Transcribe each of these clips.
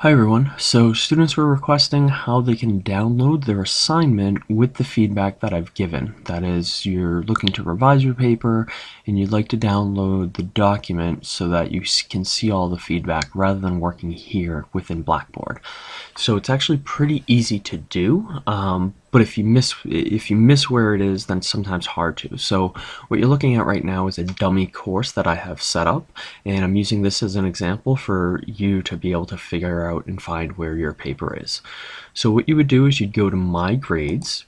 Hi everyone. So students were requesting how they can download their assignment with the feedback that I've given. That is, you're looking to revise your paper and you'd like to download the document so that you can see all the feedback rather than working here within Blackboard. So it's actually pretty easy to do, um, but if you miss if you miss where it is, then sometimes hard to. So what you're looking at right now is a dummy course that I have set up, and I'm using this as an example for you to be able to figure out and find where your paper is. So what you would do is you'd go to My Grades,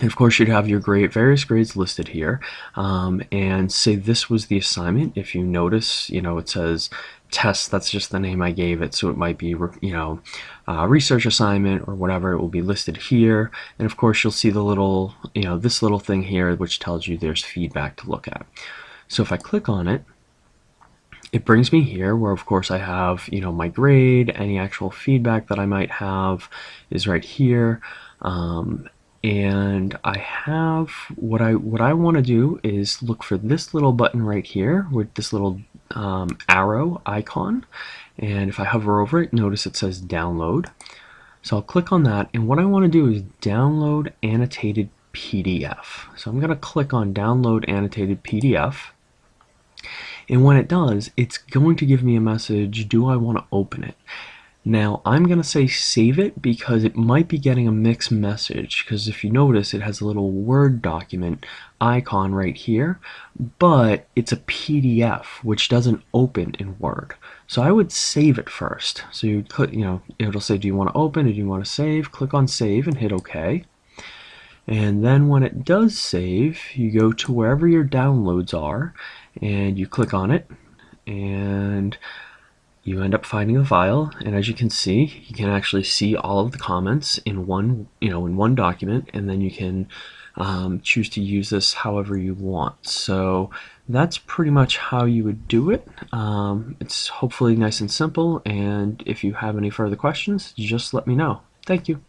and of course, you'd have your grade, various grades listed here, um, and say this was the assignment. If you notice, you know, it says test, that's just the name I gave it, so it might be, you know, research assignment or whatever, it will be listed here. And of course, you'll see the little, you know, this little thing here, which tells you there's feedback to look at. So if I click on it, it brings me here where of course I have, you know, my grade, any actual feedback that I might have is right here. Um, and I have what I what I want to do is look for this little button right here with this little um, arrow icon. And if I hover over it notice it says download. So I'll click on that and what I want to do is download annotated PDF so I'm gonna click on download annotated PDF and when it does it's going to give me a message do I want to open it now I'm going to say save it because it might be getting a mixed message because if you notice it has a little Word document icon right here but it's a PDF which doesn't open in Word. So I would save it first. So you click, you know, it'll say do you want to open or do you want to save? Click on save and hit OK. And then when it does save, you go to wherever your downloads are and you click on it and you end up finding a file and as you can see you can actually see all of the comments in one you know in one document and then you can um, choose to use this however you want. So that's pretty much how you would do it. Um, it's hopefully nice and simple and if you have any further questions just let me know. Thank you